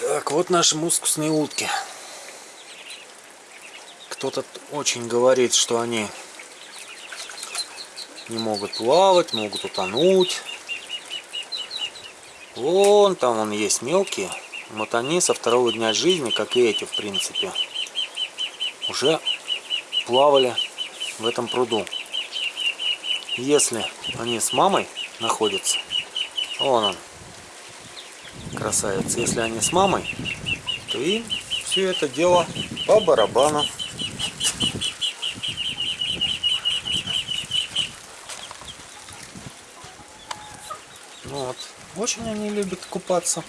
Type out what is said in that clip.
Так, вот наши мускусные утки. Кто-то очень говорит, что они не могут плавать, могут утонуть. Вон там он есть мелкие. Вот они со второго дня жизни, как и эти, в принципе, уже плавали в этом пруду. Если они с мамой находятся, вон он, красавец, если они с мамой, то им все это дело по барабану. Вот. Очень они любят купаться.